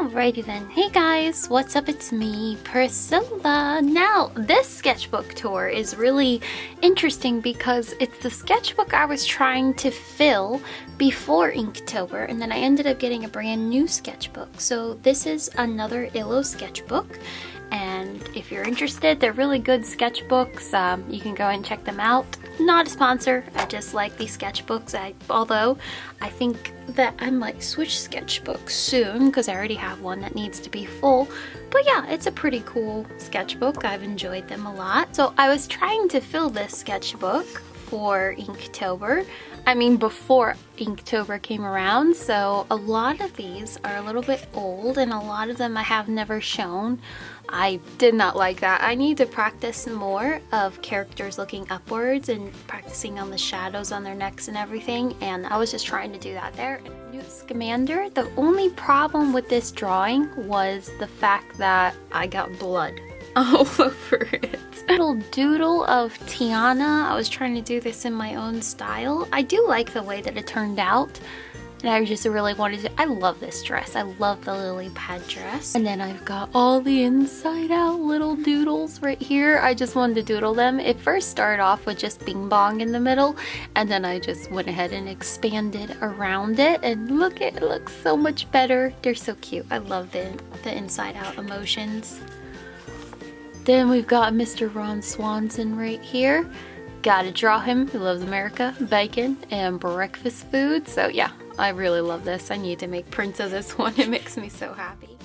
Alrighty then. Hey guys, what's up? It's me, Priscilla. Now, this sketchbook tour is really interesting because it's the sketchbook I was trying to fill before Inktober and then I ended up getting a brand new sketchbook. So this is another Illo sketchbook and if you're interested they're really good sketchbooks um, you can go and check them out not a sponsor. I just like these sketchbooks. I although I think that I might switch sketchbooks soon because I already have one that needs to be full. But yeah it's a pretty cool sketchbook. I've enjoyed them a lot. So I was trying to fill this sketchbook for Inktober I mean before Inktober came around so a lot of these are a little bit old and a lot of them I have never shown I did not like that. I need to practice more of characters looking upwards and practicing on the shadows on their necks and everything and I was just trying to do that there. Newt Scamander, the only problem with this drawing was the fact that I got blood all over it. Little doodle of Tiana. I was trying to do this in my own style. I do like the way that it turned out. And I just really wanted to, I love this dress. I love the lily pad dress. And then I've got all the inside out little doodles right here. I just wanted to doodle them. It first started off with just bing bong in the middle. And then I just went ahead and expanded around it. And look, it looks so much better. They're so cute. I love the, the inside out emotions. Then we've got Mr. Ron Swanson right here. Gotta draw him. He loves America, bacon, and breakfast food. So yeah, I really love this. I need to make prints of this one. It makes me so happy.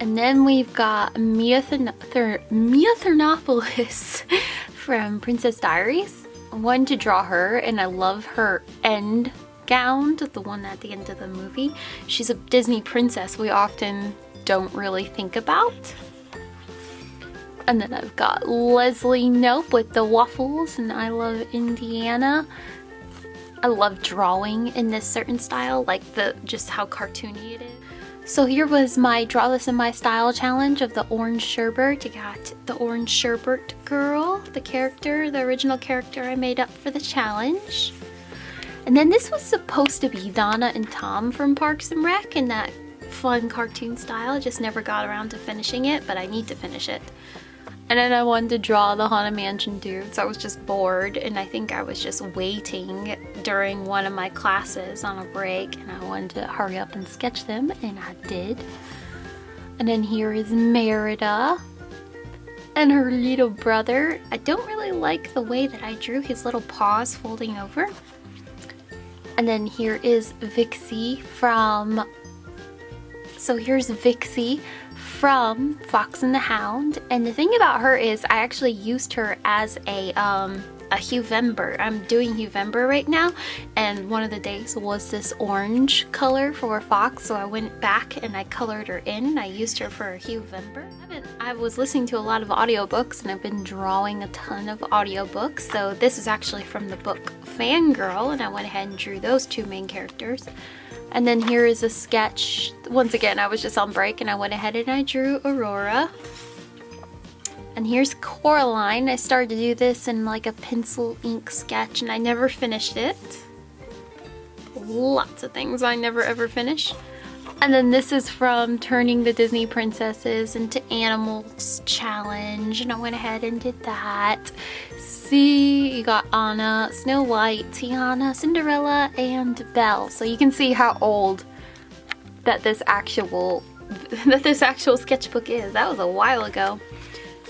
And then we've got Mia, Mia Thermopolis from Princess Diaries. One to draw her and I love her end gown, the one at the end of the movie. She's a Disney princess we often don't really think about. And then I've got Leslie Knope with the waffles and I Love Indiana. I love drawing in this certain style, like the just how cartoony it is. So here was my Draw This in My Style challenge of the Orange Sherbert. You got the Orange Sherbert girl, the character, the original character I made up for the challenge. And then this was supposed to be Donna and Tom from Parks and Rec in that fun cartoon style. Just never got around to finishing it, but I need to finish it. And then I wanted to draw the Haunted Mansion dudes. I was just bored and I think I was just waiting during one of my classes on a break and I wanted to hurry up and sketch them and I did. And then here is Merida and her little brother. I don't really like the way that I drew his little paws folding over. And then here is Vixey from... So here's Vixey from Fox and the Hound. And the thing about her is I actually used her as a, um, a Huevember. I'm doing Huevember right now and one of the days was this orange color for Fox so I went back and I colored her in I used her for a Huevember. I was listening to a lot of audiobooks and I've been drawing a ton of audiobooks so this is actually from the book Fangirl and I went ahead and drew those two main characters. And then here is a sketch. Once again, I was just on break and I went ahead and I drew Aurora. And here's Coraline. I started to do this in like a pencil ink sketch and I never finished it. Lots of things I never ever finish. And then this is from Turning the Disney Princesses into Animals Challenge. And I went ahead and did that. See, you got Anna, Snow White, Tiana, Cinderella, and Belle. So you can see how old that this actual that this actual sketchbook is. That was a while ago.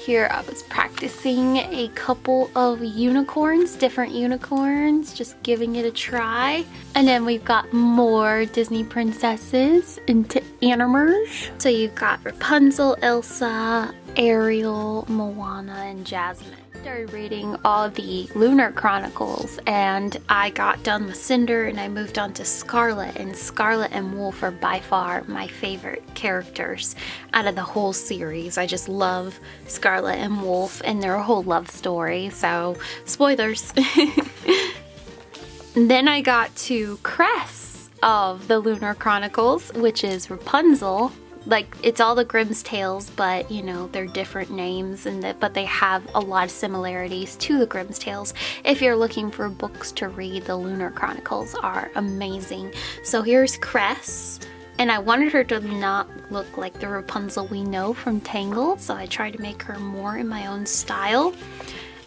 Here I was practicing a couple of unicorns, different unicorns, just giving it a try. And then we've got more Disney princesses into animers. So you've got Rapunzel, Elsa, Ariel, Moana, and Jasmine started reading all the Lunar Chronicles and I got done with Cinder and I moved on to Scarlet and Scarlet and Wolf are by far my favorite characters out of the whole series. I just love Scarlet and Wolf and their whole love story so spoilers. then I got to Cress of the Lunar Chronicles which is Rapunzel like it's all the Grimm's tales but you know they're different names and that but they have a lot of similarities to the Grimm's tales if you're looking for books to read the Lunar Chronicles are amazing so here's Cress And I wanted her to not look like the Rapunzel we know from Tangled, so I tried to make her more in my own style.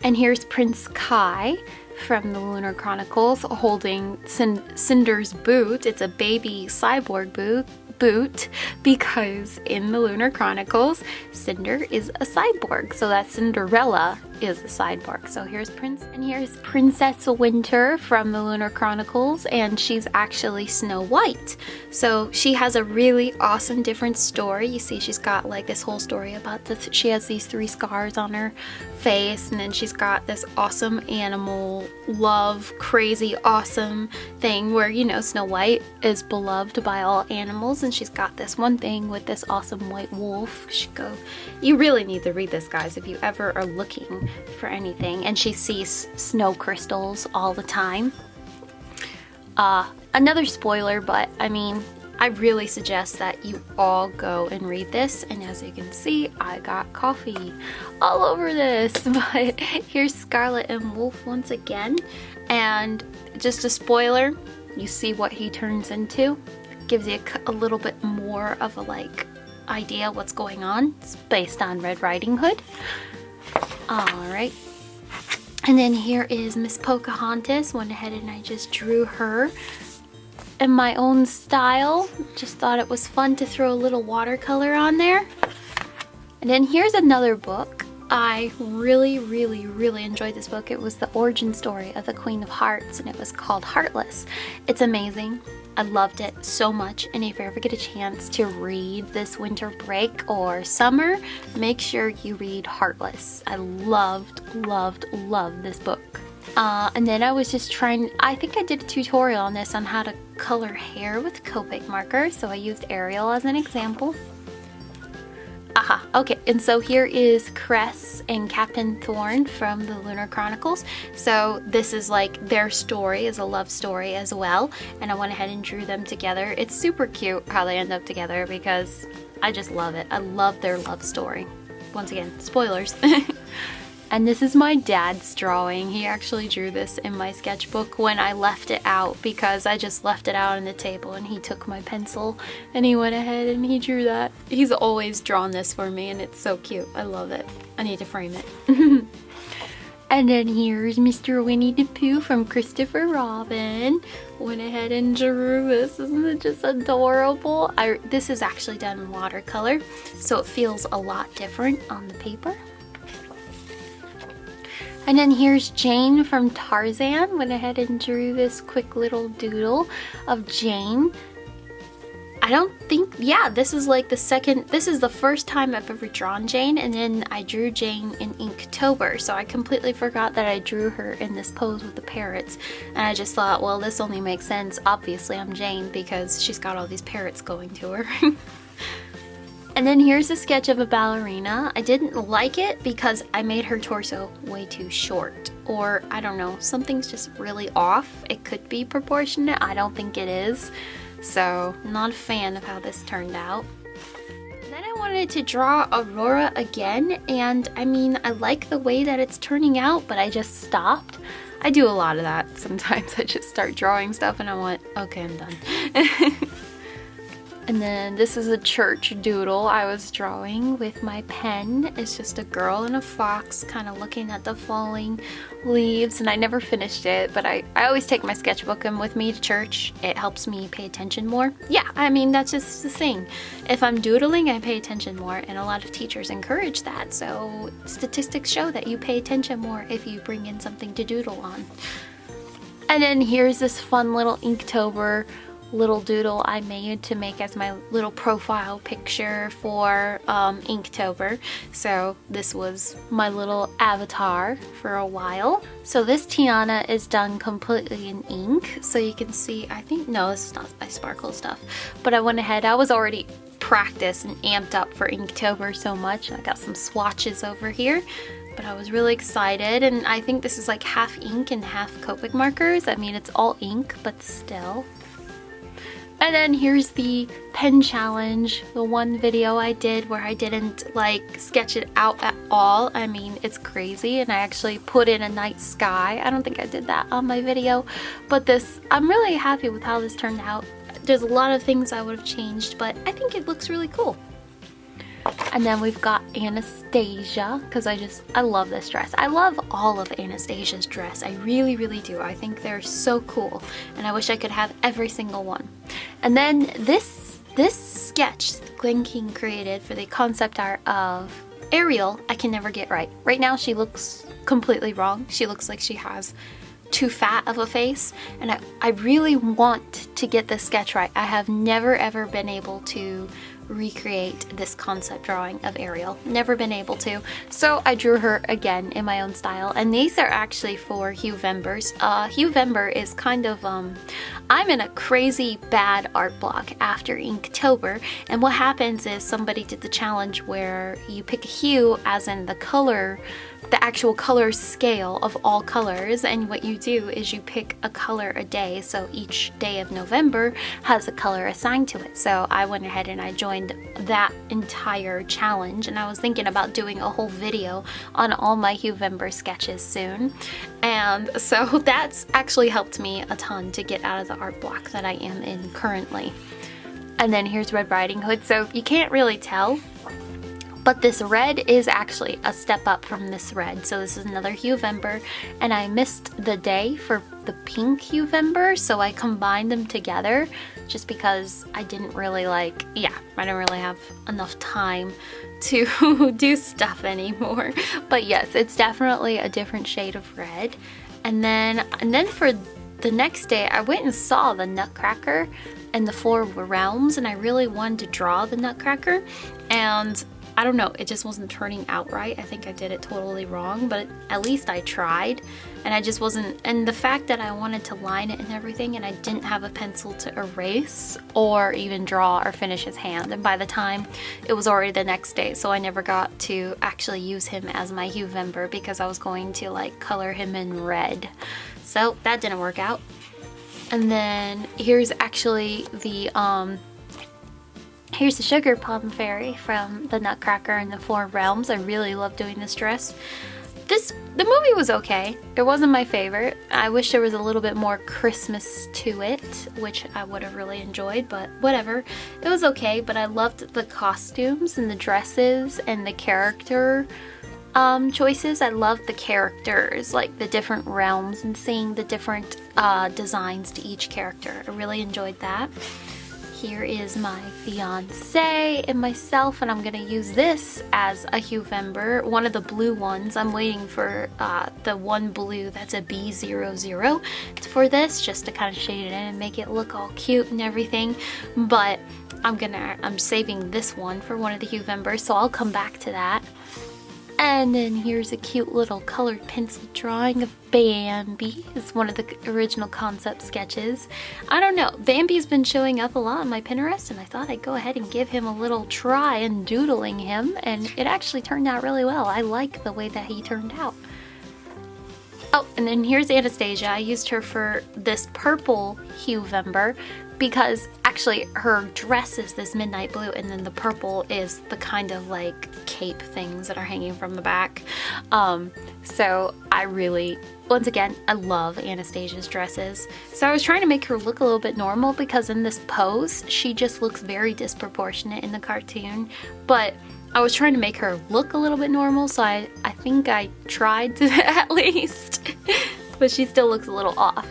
And here's Prince Kai from the Lunar Chronicles holding Cinder's boot. It's a baby cyborg boot boot because in the Lunar Chronicles, Cinder is a cyborg. So that Cinderella is a cyborg. So here's Prince and here's Princess Winter from the Lunar Chronicles and she's actually Snow White. So she has a really awesome different story. You see she's got like this whole story about this. She has these three scars on her face and then she's got this awesome animal love crazy awesome thing where you know Snow White is beloved by all animals and she's got this one thing with this awesome white wolf. She go you really need to read this guys if you ever are looking for anything. And she sees snow crystals all the time. Uh, another spoiler, but I mean, I really suggest that you all go and read this. And as you can see, I got coffee all over this. But here's Scarlet and Wolf once again. And just a spoiler, you see what he turns into. Gives you a, a little bit more of a like idea what's going on. It's based on Red Riding Hood. Alright. And then here is Miss Pocahontas. Went ahead and I just drew her in my own style. Just thought it was fun to throw a little watercolor on there. And then here's another book. I really, really, really enjoyed this book. It was the origin story of the Queen of Hearts and it was called Heartless. It's amazing. I loved it so much and if you ever get a chance to read this winter break or summer, make sure you read Heartless. I loved, loved, loved this book. Uh, and then I was just trying, I think I did a tutorial on this on how to color hair with Copic marker, so I used Ariel as an example. Okay, and so here is Cress and Captain Thorne from the Lunar Chronicles. So this is like their story is a love story as well, and I went ahead and drew them together. It's super cute how they end up together because I just love it. I love their love story. Once again, spoilers. And this is my dad's drawing. He actually drew this in my sketchbook when I left it out because I just left it out on the table and he took my pencil and he went ahead and he drew that. He's always drawn this for me and it's so cute. I love it. I need to frame it. and then here's Mr. Winnie the Pooh from Christopher Robin. Went ahead and drew this. Isn't it just adorable? I, this is actually done in watercolor so it feels a lot different on the paper. And then here's Jane from Tarzan. Went ahead and drew this quick little doodle of Jane. I don't think, yeah, this is like the second, this is the first time I've ever drawn Jane and then I drew Jane in Inktober. So I completely forgot that I drew her in this pose with the parrots. And I just thought, well, this only makes sense. Obviously I'm Jane because she's got all these parrots going to her. And then here's a sketch of a ballerina. I didn't like it because I made her torso way too short. Or, I don't know, something's just really off. It could be proportionate, I don't think it is. So, not a fan of how this turned out. Then I wanted to draw Aurora again, and I mean, I like the way that it's turning out, but I just stopped. I do a lot of that sometimes. I just start drawing stuff and I want, okay, I'm done. And then this is a church doodle I was drawing with my pen. It's just a girl and a fox kind of looking at the falling leaves and I never finished it but I, I always take my sketchbook with me to church. It helps me pay attention more. Yeah, I mean that's just the thing. If I'm doodling I pay attention more and a lot of teachers encourage that so statistics show that you pay attention more if you bring in something to doodle on. And then here's this fun little Inktober little doodle I made to make as my little profile picture for um, Inktober. So this was my little avatar for a while. So this Tiana is done completely in ink. So you can see, I think, no, this is not my sparkle stuff. But I went ahead, I was already practiced and amped up for Inktober so much. I got some swatches over here but I was really excited and I think this is like half ink and half Copic markers. I mean it's all ink but still and then here's the pen challenge, the one video I did where I didn't like sketch it out at all. I mean, it's crazy and I actually put in a night sky. I don't think I did that on my video, but this, I'm really happy with how this turned out. there's a lot of things I would have changed, but I think it looks really cool. And then we've got Anastasia, because I just, I love this dress. I love all of Anastasia's dress. I really, really do. I think they're so cool, and I wish I could have every single one. And then this, this sketch Glen Keane created for the concept art of Ariel, I can never get right. Right now she looks completely wrong. She looks like she has too fat of a face and I, I really want to get this sketch right. I have never ever been able to recreate this concept drawing of Ariel. Never been able to. So I drew her again in my own style. And these are actually for Huevembers. Uh, Huevember is kind of, um, I'm in a crazy bad art block after Inktober. And what happens is somebody did the challenge where you pick a hue as in the color the actual color scale of all colors and what you do is you pick a color a day so each day of November has a color assigned to it. So I went ahead and I joined that entire challenge and I was thinking about doing a whole video on all my Huevember sketches soon. And so that's actually helped me a ton to get out of the art block that I am in currently. And then here's Red Riding Hood. So you can't really tell but this red is actually a step up from this red. So this is another Huevember and I missed the day for the pink Huevember. So I combined them together just because I didn't really like, yeah, I don't really have enough time to do stuff anymore. But yes, it's definitely a different shade of red. And then, and then for the next day, I went and saw the Nutcracker and the Four Realms and I really wanted to draw the Nutcracker and I don't know, it just wasn't turning out right. I think I did it totally wrong, but at least I tried. And I just wasn't, and the fact that I wanted to line it and everything and I didn't have a pencil to erase or even draw or finish his hand. And by the time it was already the next day, so I never got to actually use him as my Huevember because I was going to like color him in red. So that didn't work out. And then here's actually the um, Here's the Sugar Plum Fairy from the Nutcracker and the Four Realms. I really love doing this dress. This The movie was okay. It wasn't my favorite. I wish there was a little bit more Christmas to it, which I would have really enjoyed, but whatever. It was okay, but I loved the costumes and the dresses and the character um, choices. I loved the characters, like the different realms and seeing the different uh, designs to each character. I really enjoyed that. Here is my fiance and myself, and I'm gonna use this as a Huevember, one of the blue ones. I'm waiting for uh, the one blue that's a B00 for this, just to kind of shade it in and make it look all cute and everything. But I'm gonna, I'm saving this one for one of the Huevembers, so I'll come back to that. And then here's a cute little colored pencil drawing of Bambi. It's one of the original concept sketches. I don't know, Bambi's been showing up a lot on my Pinterest and I thought I'd go ahead and give him a little try and doodling him and it actually turned out really well. I like the way that he turned out. Oh, and then here's Anastasia. I used her for this purple Huevember because actually her dress is this midnight blue and then the purple is the kind of like cape things that are hanging from the back. Um, so I really, once again, I love Anastasia's dresses. So I was trying to make her look a little bit normal because in this pose, she just looks very disproportionate in the cartoon. But I was trying to make her look a little bit normal, so I, I think I tried to at least. but she still looks a little off.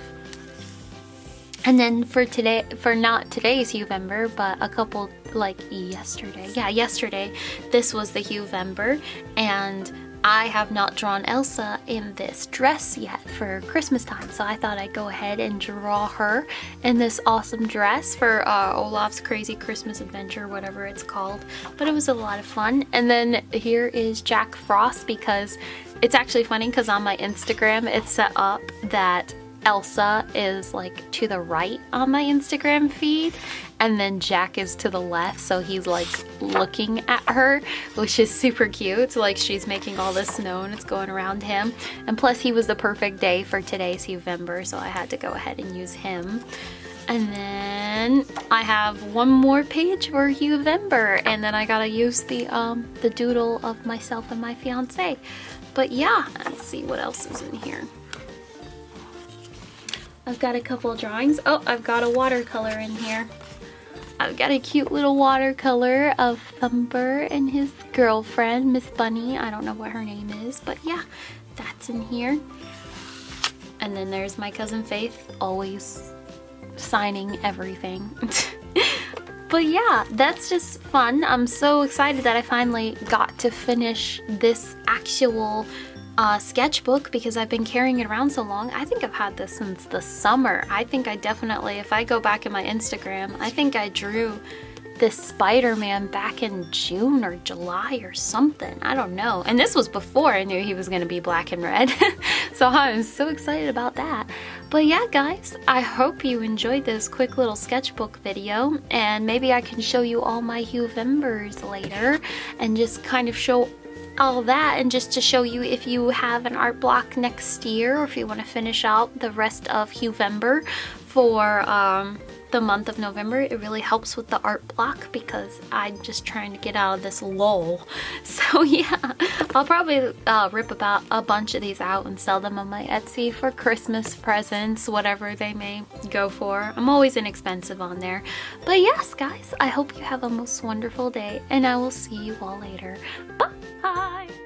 And then for today, for not today's Huevember, but a couple like yesterday, yeah, yesterday, this was the Huevember, and I have not drawn Elsa in this dress yet for Christmas time, so I thought I'd go ahead and draw her in this awesome dress for uh, Olaf's Crazy Christmas Adventure, whatever it's called. But it was a lot of fun. And then here is Jack Frost because it's actually funny because on my Instagram it's set up that Elsa is like to the right on my Instagram feed and then Jack is to the left so he's like looking at her which is super cute. Like she's making all this snow and it's going around him. And plus he was the perfect day for today's Huevember so I had to go ahead and use him. And then I have one more page for Huevember and then I gotta use the um the doodle of myself and my fiance but yeah let's see what else is in here I've got a couple drawings. Oh, I've got a watercolor in here. I've got a cute little watercolor of Thumper and his girlfriend, Miss Bunny. I don't know what her name is, but yeah, that's in here. And then there's my cousin Faith, always signing everything. but yeah, that's just fun. I'm so excited that I finally got to finish this actual uh, sketchbook because I've been carrying it around so long. I think I've had this since the summer. I think I definitely, if I go back in my Instagram, I think I drew this Spider-Man back in June or July or something. I don't know. And this was before I knew he was going to be black and red. so I'm so excited about that. But yeah, guys, I hope you enjoyed this quick little sketchbook video. And maybe I can show you all my Huevembers later and just kind of show all that and just to show you if you have an art block next year or if you want to finish out the rest of Huevember for um, the month of November it really helps with the art block because I'm just trying to get out of this lull. So yeah I'll probably uh, rip about a bunch of these out and sell them on my Etsy for Christmas presents whatever they may go for. I'm always inexpensive on there. But yes guys I hope you have a most wonderful day and I will see you all later. Bye Bye.